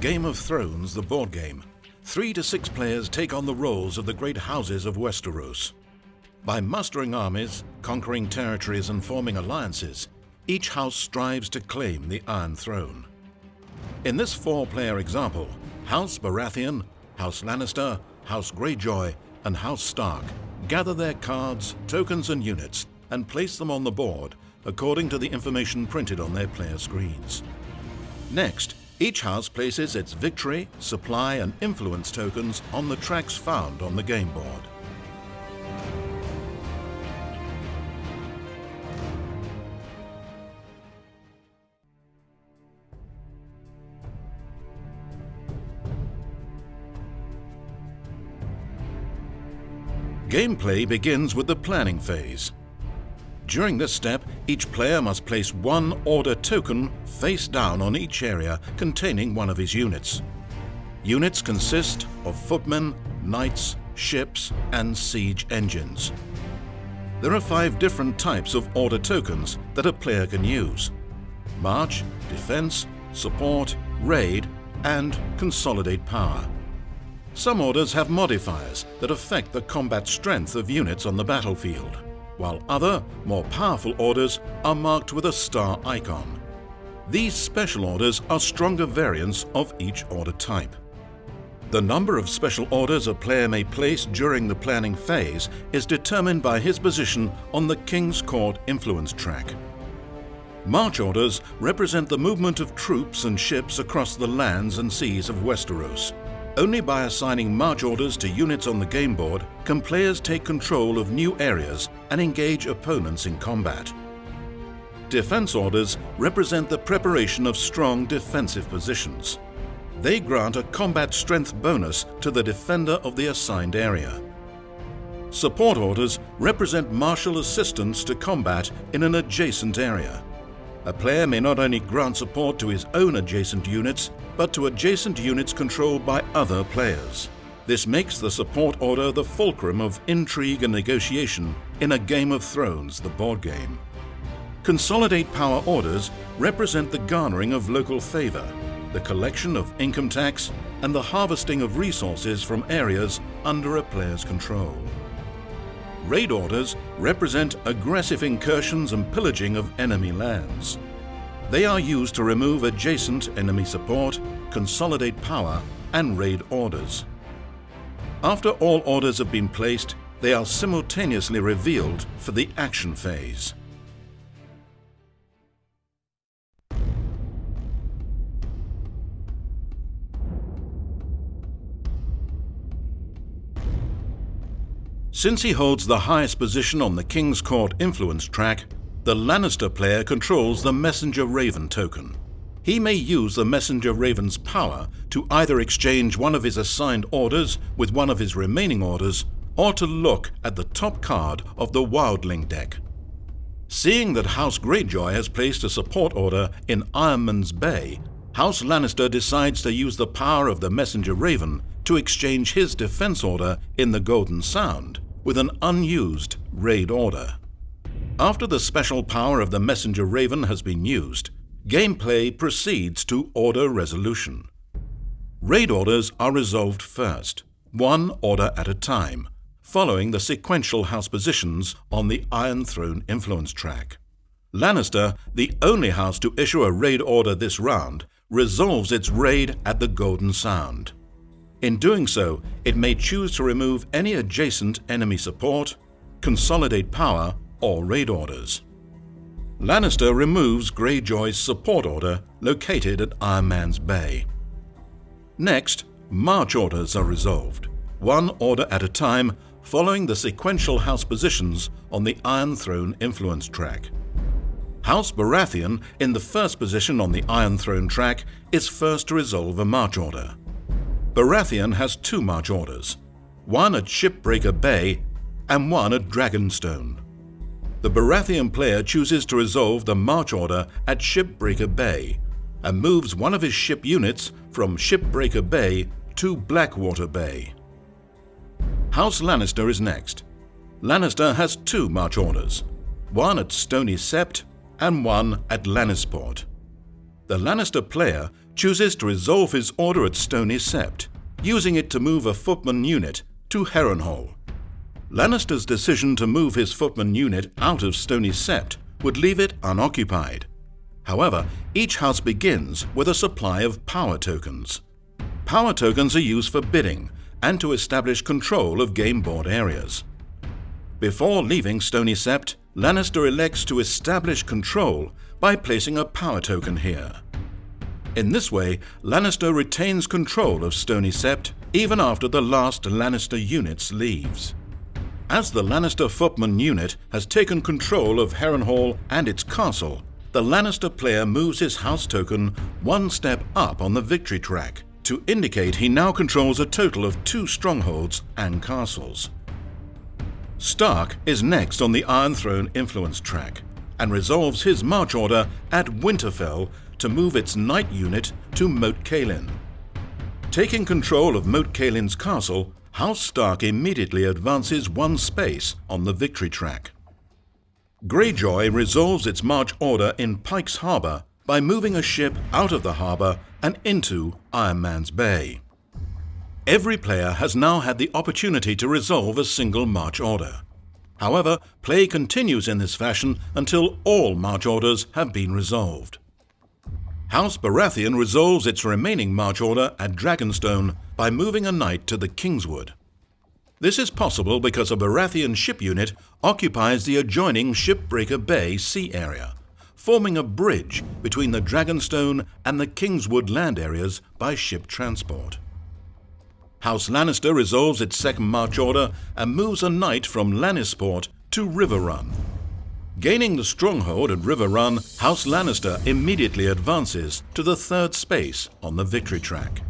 Game of Thrones, the board game, three to six players take on the roles of the great houses of Westeros. By mustering armies, conquering territories and forming alliances, each house strives to claim the Iron Throne. In this four-player example, House Baratheon, House Lannister, House Greyjoy and House Stark gather their cards, tokens and units and place them on the board according to the information printed on their player screens. Next, each house places its victory, supply and influence tokens on the tracks found on the game board. Gameplay begins with the planning phase. During this step, each player must place one order token face down on each area containing one of his units. Units consist of footmen, knights, ships and siege engines. There are five different types of order tokens that a player can use. March, Defense, Support, Raid and Consolidate Power. Some orders have modifiers that affect the combat strength of units on the battlefield while other, more powerful orders are marked with a star icon. These special orders are stronger variants of each order type. The number of special orders a player may place during the planning phase is determined by his position on the King's Court influence track. March orders represent the movement of troops and ships across the lands and seas of Westeros. Only by assigning march orders to units on the game board can players take control of new areas and engage opponents in combat. Defense orders represent the preparation of strong defensive positions. They grant a combat strength bonus to the defender of the assigned area. Support orders represent martial assistance to combat in an adjacent area. A player may not only grant support to his own adjacent units, but to adjacent units controlled by other players. This makes the support order the fulcrum of intrigue and negotiation in a Game of Thrones, the board game. Consolidate power orders represent the garnering of local favor, the collection of income tax, and the harvesting of resources from areas under a player's control. Raid orders represent aggressive incursions and pillaging of enemy lands. They are used to remove adjacent enemy support, consolidate power and raid orders. After all orders have been placed, they are simultaneously revealed for the action phase. Since he holds the highest position on the King's Court influence track, the Lannister player controls the Messenger Raven token. He may use the Messenger Raven's power to either exchange one of his assigned orders with one of his remaining orders, or to look at the top card of the Wildling deck. Seeing that House Greyjoy has placed a support order in Ironman's Bay, House Lannister decides to use the power of the Messenger Raven to exchange his defense order in the Golden Sound with an unused raid order. After the special power of the Messenger Raven has been used, gameplay proceeds to order resolution. Raid orders are resolved first, one order at a time, following the sequential house positions on the Iron Throne influence track. Lannister, the only house to issue a raid order this round, resolves its raid at the Golden Sound. In doing so, it may choose to remove any adjacent enemy support, consolidate power, or raid orders. Lannister removes Greyjoy's support order located at Ironman's Bay. Next, march orders are resolved, one order at a time following the sequential house positions on the Iron Throne influence track. House Baratheon, in the first position on the Iron Throne track, is first to resolve a march order. Baratheon has two march orders, one at Shipbreaker Bay and one at Dragonstone. The Baratheon player chooses to resolve the march order at Shipbreaker Bay and moves one of his ship units from Shipbreaker Bay to Blackwater Bay. House Lannister is next. Lannister has two march orders, one at Stony Sept and one at Lannisport. The Lannister player chooses to resolve his order at Stony Sept, using it to move a footman unit to Harrenhal. Lannister's decision to move his footman unit out of Stony Sept would leave it unoccupied. However, each house begins with a supply of power tokens. Power tokens are used for bidding and to establish control of game board areas. Before leaving Stony Sept, Lannister elects to establish control by placing a power token here. In this way, Lannister retains control of Stony Sept even after the last Lannister units leaves. As the Lannister footman unit has taken control of Harrenhal and its castle, the Lannister player moves his house token one step up on the victory track to indicate he now controls a total of two strongholds and castles. Stark is next on the Iron Throne influence track and resolves his march order at Winterfell to move its knight unit to Moat Cailin. Taking control of Moat Cailin's castle, House Stark immediately advances one space on the victory track. Greyjoy resolves its march order in Pyke's Harbour by moving a ship out of the harbour and into Iron Man's Bay. Every player has now had the opportunity to resolve a single march order. However, play continues in this fashion until all march orders have been resolved. House Baratheon resolves its remaining march order at Dragonstone by moving a knight to the Kingswood. This is possible because a Baratheon ship unit occupies the adjoining Shipbreaker Bay sea area, forming a bridge between the Dragonstone and the Kingswood land areas by ship transport. House Lannister resolves its second march order and moves a knight from Lannisport to Riverrun, Gaining the stronghold at Riverrun, House Lannister immediately advances to the third space on the victory track.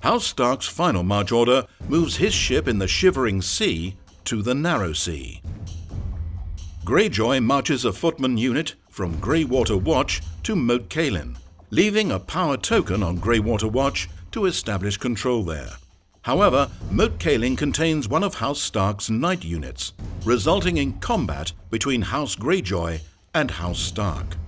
House Stark's final march order moves his ship in the Shivering Sea to the Narrow Sea. Greyjoy marches a footman unit from Greywater Watch to Moat Cailin, leaving a power token on Greywater Watch to establish control there. However, Moat Cailin contains one of House Stark's knight units, resulting in combat between House Greyjoy and House Stark.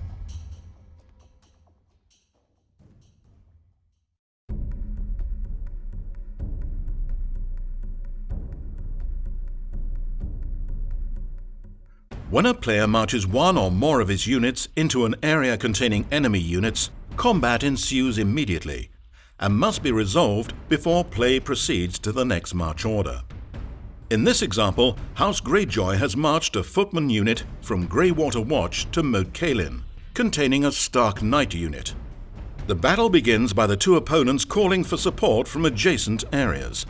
When a player marches one or more of his units into an area containing enemy units, combat ensues immediately, and must be resolved before play proceeds to the next march order. In this example, House Greyjoy has marched a footman unit from Greywater Watch to Moat Cailin, containing a Stark Knight unit. The battle begins by the two opponents calling for support from adjacent areas.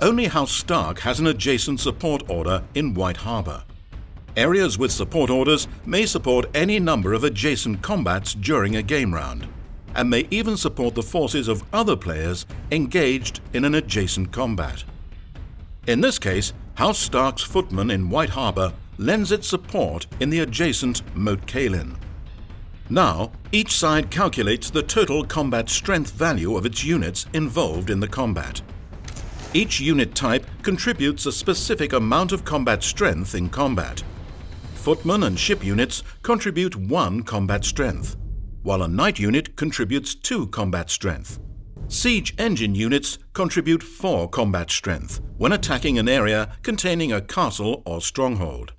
Only House Stark has an adjacent support order in White Harbour. Areas with support orders may support any number of adjacent combats during a game round and may even support the forces of other players engaged in an adjacent combat. In this case, House Stark's footman in White Harbour lends its support in the adjacent Moat Cailin. Now, each side calculates the total combat strength value of its units involved in the combat. Each unit type contributes a specific amount of combat strength in combat. Footmen and ship units contribute one combat strength while a knight unit contributes 2 combat strength. Siege engine units contribute 4 combat strength when attacking an area containing a castle or stronghold.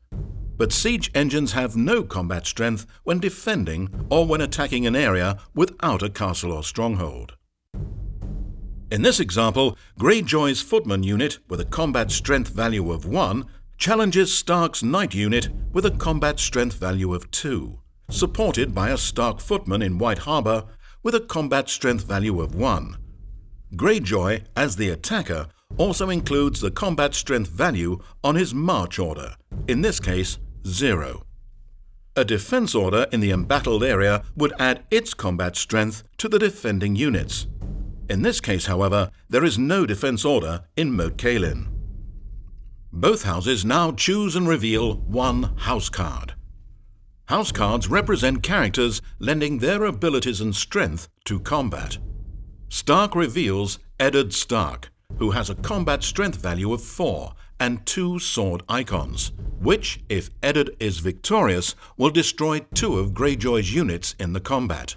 But siege engines have no combat strength when defending or when attacking an area without a castle or stronghold. In this example, Greyjoy's footman unit with a combat strength value of 1 challenges Stark's knight unit with a combat strength value of 2 supported by a Stark footman in White Harbour with a combat strength value of 1. Greyjoy, as the attacker, also includes the combat strength value on his march order, in this case 0. A defense order in the embattled area would add its combat strength to the defending units. In this case, however, there is no defense order in Moat Cailin. Both houses now choose and reveal one house card. House cards represent characters lending their abilities and strength to combat. Stark reveals Eddard Stark, who has a combat strength value of 4 and two sword icons, which, if Eddard is victorious, will destroy two of Greyjoy's units in the combat.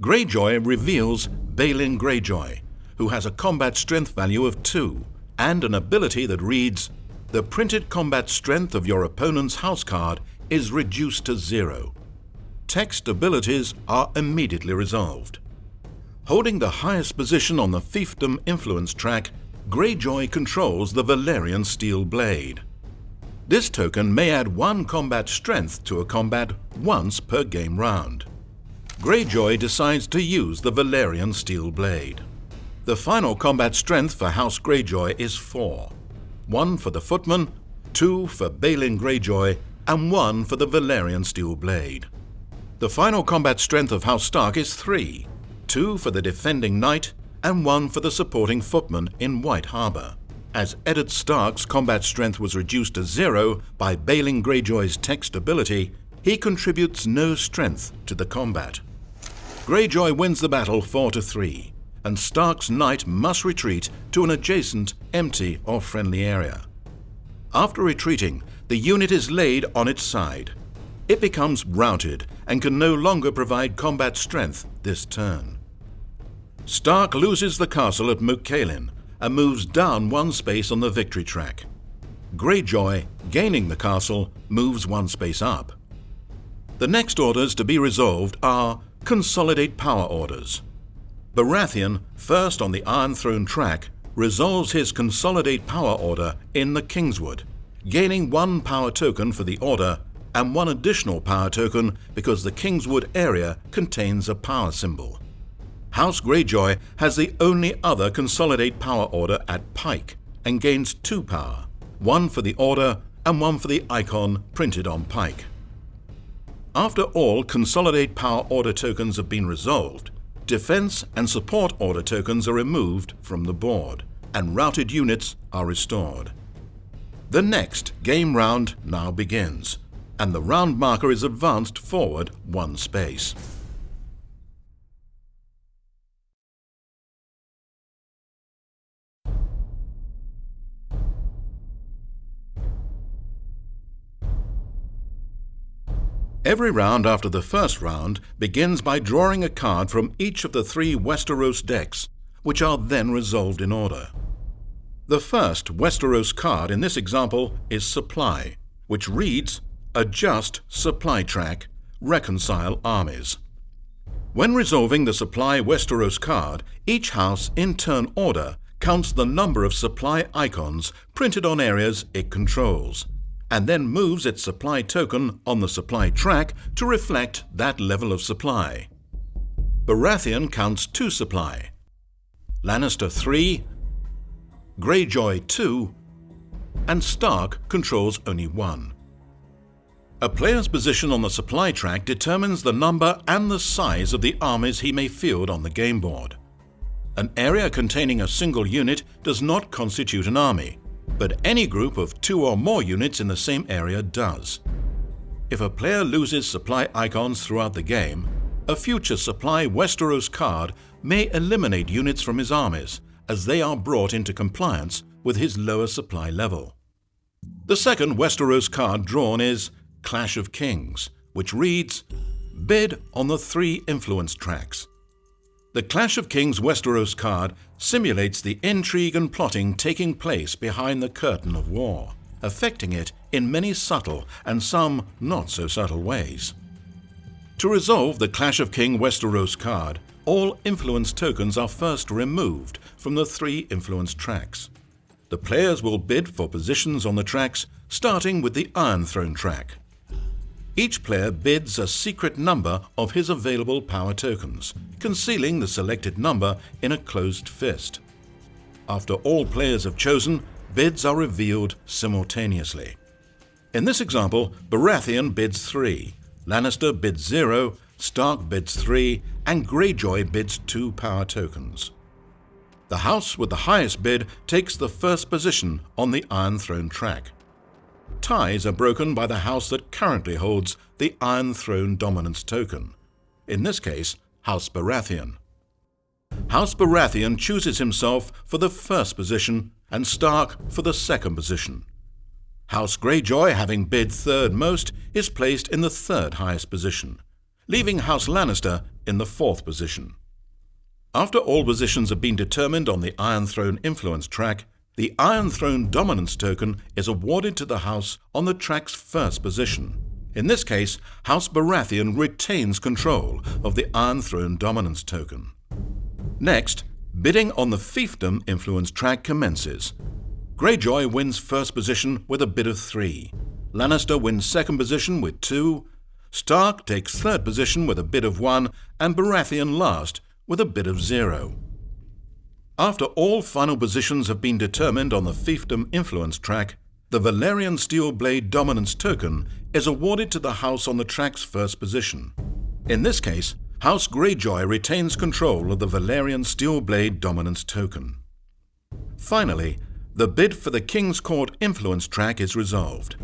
Greyjoy reveals Balon Greyjoy, who has a combat strength value of 2 and an ability that reads, The printed combat strength of your opponent's house card is reduced to zero. Text abilities are immediately resolved. Holding the highest position on the fiefdom influence track, Greyjoy controls the Valyrian Steel Blade. This token may add one combat strength to a combat once per game round. Greyjoy decides to use the Valyrian Steel Blade. The final combat strength for House Greyjoy is 4. One for the Footman, two for Balon Greyjoy, and one for the Valyrian Steel Blade. The final combat strength of House Stark is 3. Two for the Defending Knight, and one for the supporting footman in White Harbour. As Eddard Stark's combat strength was reduced to zero by Balon Greyjoy's text ability, he contributes no strength to the combat. Greyjoy wins the battle 4 to 3 and Stark's knight must retreat to an adjacent, empty or friendly area. After retreating, the unit is laid on its side. It becomes routed and can no longer provide combat strength this turn. Stark loses the castle at Moat and moves down one space on the victory track. Greyjoy, gaining the castle, moves one space up. The next orders to be resolved are Consolidate Power Orders. Baratheon, first on the Iron Throne track, resolves his Consolidate Power Order in the Kingswood, gaining one power token for the order and one additional power token because the Kingswood area contains a power symbol. House Greyjoy has the only other Consolidate Power Order at Pyke and gains two power, one for the order and one for the icon printed on Pyke. After all Consolidate Power Order tokens have been resolved, Defense and support order tokens are removed from the board, and routed units are restored. The next game round now begins, and the round marker is advanced forward one space. Every round after the first round begins by drawing a card from each of the three Westeros decks, which are then resolved in order. The first Westeros card in this example is Supply, which reads Adjust Supply Track, Reconcile Armies. When resolving the Supply Westeros card, each house in turn order counts the number of supply icons printed on areas it controls and then moves its supply token on the supply track to reflect that level of supply. Baratheon counts two supply, Lannister 3, Greyjoy 2, and Stark controls only one. A player's position on the supply track determines the number and the size of the armies he may field on the game board. An area containing a single unit does not constitute an army, but any group of two or more units in the same area does. If a player loses supply icons throughout the game, a future supply Westeros card may eliminate units from his armies as they are brought into compliance with his lower supply level. The second Westeros card drawn is Clash of Kings, which reads, Bid on the three influence tracks. The Clash of Kings Westeros card simulates the intrigue and plotting taking place behind the curtain of war, affecting it in many subtle and some not so subtle ways. To resolve the Clash of King Westeros card, all influence tokens are first removed from the three influence tracks. The players will bid for positions on the tracks, starting with the Iron Throne track. Each player bids a secret number of his available power tokens, concealing the selected number in a closed fist. After all players have chosen, bids are revealed simultaneously. In this example, Baratheon bids 3, Lannister bids 0, Stark bids 3, and Greyjoy bids 2 power tokens. The house with the highest bid takes the first position on the Iron Throne track ties are broken by the house that currently holds the Iron Throne dominance token, in this case, House Baratheon. House Baratheon chooses himself for the first position and Stark for the second position. House Greyjoy, having bid third most, is placed in the third highest position, leaving House Lannister in the fourth position. After all positions have been determined on the Iron Throne influence track, the Iron Throne dominance token is awarded to the house on the track's first position. In this case, House Baratheon retains control of the Iron Throne dominance token. Next, bidding on the fiefdom influence track commences. Greyjoy wins first position with a bid of 3. Lannister wins second position with 2. Stark takes third position with a bid of 1 and Baratheon last with a bid of 0. After all final positions have been determined on the fiefdom influence track, the Valyrian Steel Blade Dominance token is awarded to the house on the track's first position. In this case, House Greyjoy retains control of the Valyrian Steel Blade Dominance token. Finally, the bid for the King's Court influence track is resolved.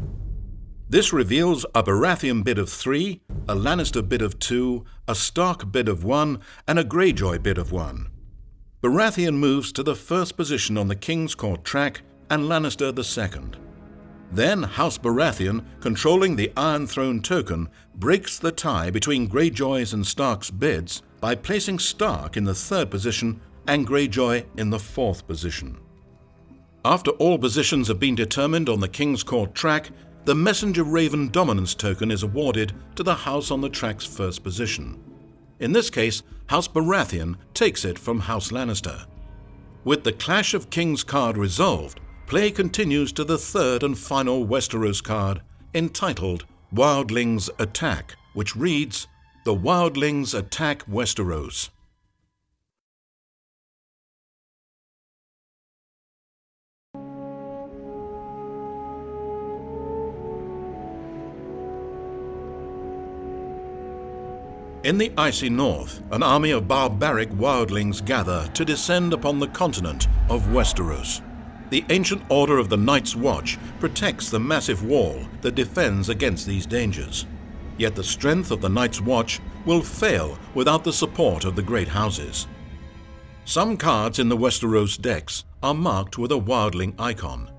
This reveals a Baratheon bid of 3, a Lannister bid of 2, a Stark bid of 1, and a Greyjoy bid of 1. Baratheon moves to the first position on the King's Court track and Lannister the second. Then House Baratheon, controlling the Iron Throne token, breaks the tie between Greyjoy's and Stark's bids by placing Stark in the third position and Greyjoy in the fourth position. After all positions have been determined on the King's Court track, the Messenger Raven Dominance token is awarded to the house on the track's first position. In this case, House Baratheon takes it from House Lannister. With the Clash of Kings card resolved, play continues to the third and final Westeros card, entitled Wildlings Attack, which reads, The Wildlings Attack Westeros. In the icy north, an army of barbaric wildlings gather to descend upon the continent of Westeros. The ancient order of the Night's Watch protects the massive wall that defends against these dangers. Yet the strength of the Night's Watch will fail without the support of the great houses. Some cards in the Westeros decks are marked with a wildling icon.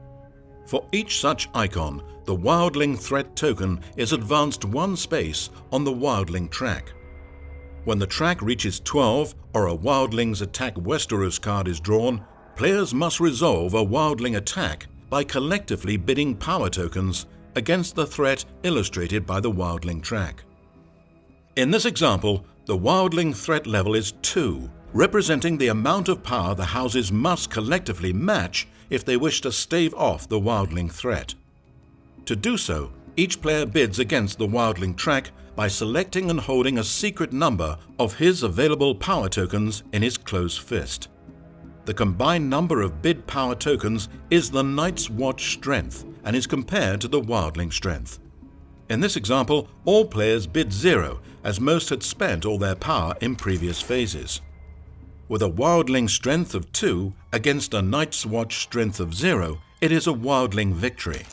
For each such icon, the wildling threat token is advanced one space on the wildling track. When the track reaches 12 or a Wildlings Attack Westeros card is drawn, players must resolve a Wildling attack by collectively bidding power tokens against the threat illustrated by the Wildling track. In this example, the Wildling threat level is 2, representing the amount of power the houses must collectively match if they wish to stave off the Wildling threat. To do so, each player bids against the Wildling track by selecting and holding a secret number of his available power tokens in his closed fist. The combined number of bid power tokens is the Night's Watch strength and is compared to the Wildling strength. In this example, all players bid zero as most had spent all their power in previous phases. With a Wildling strength of 2 against a Night's Watch strength of 0, it is a Wildling victory.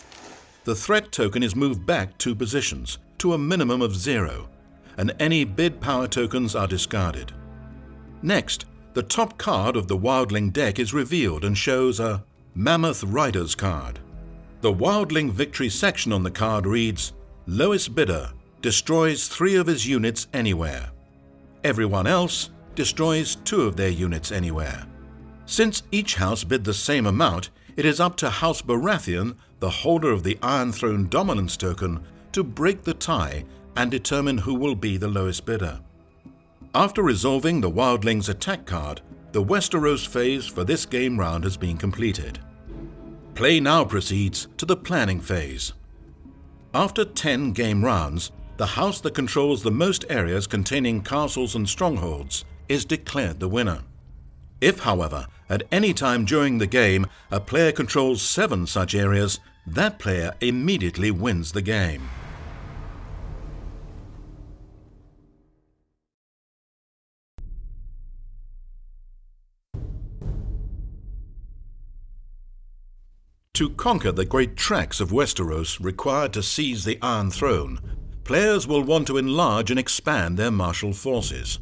The threat token is moved back two positions, to a minimum of zero, and any bid power tokens are discarded. Next, the top card of the Wildling deck is revealed and shows a Mammoth Riders card. The Wildling victory section on the card reads, Lowest bidder destroys three of his units anywhere. Everyone else destroys two of their units anywhere. Since each house bid the same amount, it is up to House Baratheon, the holder of the Iron Throne Dominance token, to break the tie and determine who will be the lowest bidder. After resolving the Wildlings attack card, the Westeros phase for this game round has been completed. Play now proceeds to the planning phase. After 10 game rounds, the house that controls the most areas containing castles and strongholds is declared the winner. If, however, at any time during the game a player controls seven such areas, that player immediately wins the game. To conquer the great tracts of Westeros required to seize the Iron Throne, players will want to enlarge and expand their martial forces.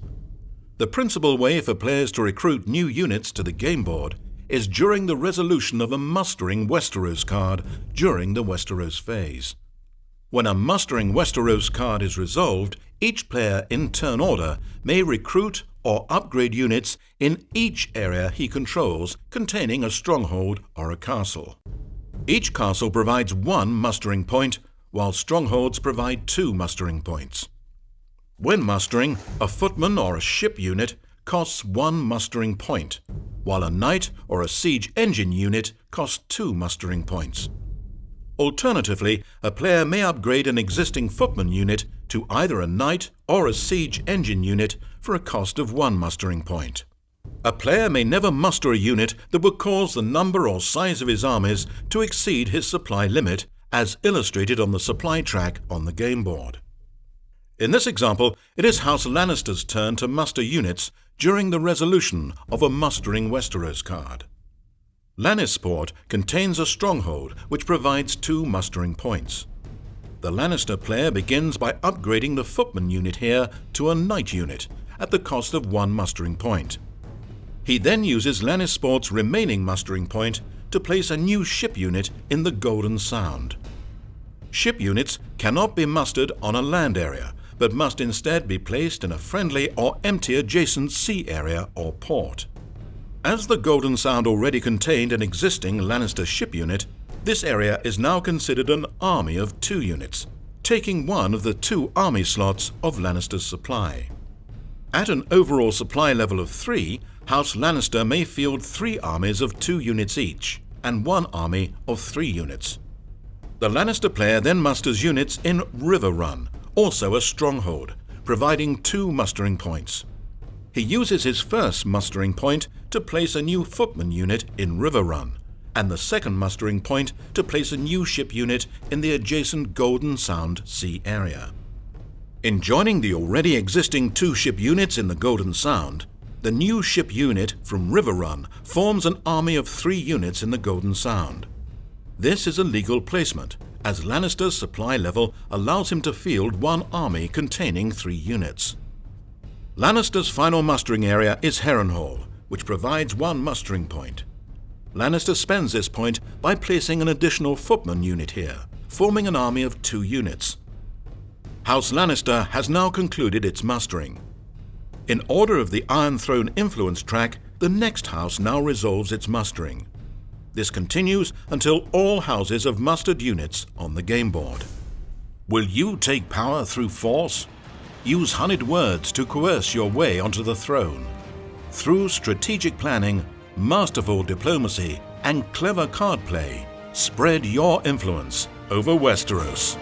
The principal way for players to recruit new units to the game board is during the resolution of a Mustering Westeros card during the Westeros phase. When a Mustering Westeros card is resolved, each player in turn order may recruit or upgrade units in each area he controls containing a stronghold or a castle. Each castle provides one mustering point, while strongholds provide two mustering points. When mustering, a footman or a ship unit costs one mustering point, while a knight or a siege engine unit costs two mustering points. Alternatively, a player may upgrade an existing footman unit to either a knight or a siege engine unit for a cost of one mustering point. A player may never muster a unit that would cause the number or size of his armies to exceed his supply limit, as illustrated on the supply track on the game board. In this example, it is House Lannister's turn to muster units during the resolution of a Mustering Westeros card. Lannisport contains a stronghold which provides two mustering points. The Lannister player begins by upgrading the footman unit here to a knight unit at the cost of one mustering point. He then uses Lannisport's remaining mustering point to place a new ship unit in the Golden Sound. Ship units cannot be mustered on a land area, but must instead be placed in a friendly or empty adjacent sea area or port. As the Golden Sound already contained an existing Lannister ship unit, this area is now considered an army of two units, taking one of the two army slots of Lannister's supply. At an overall supply level of three, House Lannister may field three armies of two units each, and one army of three units. The Lannister player then musters units in Riverrun, also a stronghold, providing two mustering points. He uses his first mustering point to place a new footman unit in Riverrun, and the second mustering point to place a new ship unit in the adjacent Golden Sound Sea area. In joining the already existing two ship units in the Golden Sound, the new ship unit from Riverrun forms an army of three units in the Golden Sound. This is a legal placement, as Lannister's supply level allows him to field one army containing three units. Lannister's final mustering area is Harrenhal, which provides one mustering point. Lannister spends this point by placing an additional footman unit here, forming an army of two units. House Lannister has now concluded its mustering. In order of the Iron Throne influence track, the next house now resolves its mustering. This continues until all houses have mustered units on the game board. Will you take power through force? Use honeyed words to coerce your way onto the throne. Through strategic planning, masterful diplomacy, and clever card play, spread your influence over Westeros.